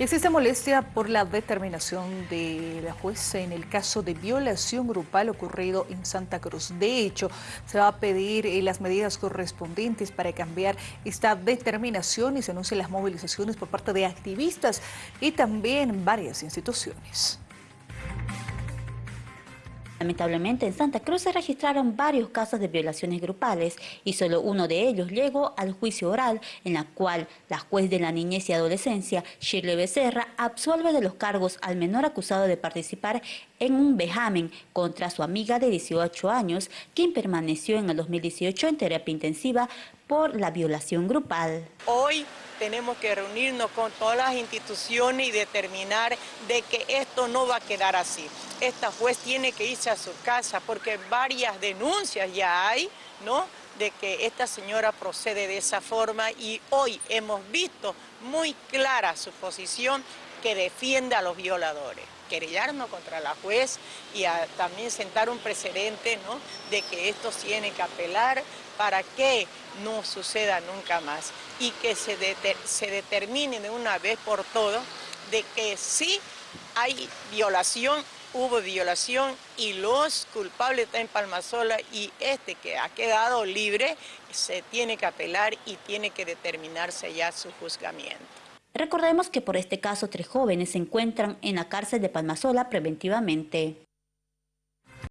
Existe molestia por la determinación de la jueza en el caso de violación grupal ocurrido en Santa Cruz. De hecho, se va a pedir eh, las medidas correspondientes para cambiar esta determinación y se anuncian las movilizaciones por parte de activistas y también varias instituciones. Lamentablemente en Santa Cruz se registraron varios casos de violaciones grupales y solo uno de ellos llegó al juicio oral en la cual la juez de la niñez y adolescencia, Shirley Becerra, absuelve de los cargos al menor acusado de participar en un vejamen contra su amiga de 18 años, quien permaneció en el 2018 en terapia intensiva por la violación grupal. Hoy tenemos que reunirnos con todas las instituciones y determinar de que esto no va a quedar así. Esta juez tiene que irse a su casa porque varias denuncias ya hay, ¿no?, de que esta señora procede de esa forma y hoy hemos visto muy clara su posición que defiende a los violadores querellarnos contra la juez y también sentar un precedente ¿no? de que esto tiene que apelar para que no suceda nunca más y que se, se determine de una vez por todo de que sí hay violación, hubo violación y los culpables están en Palmasola y este que ha quedado libre se tiene que apelar y tiene que determinarse ya su juzgamiento. Recordemos que por este caso tres jóvenes se encuentran en la cárcel de Palmasola preventivamente.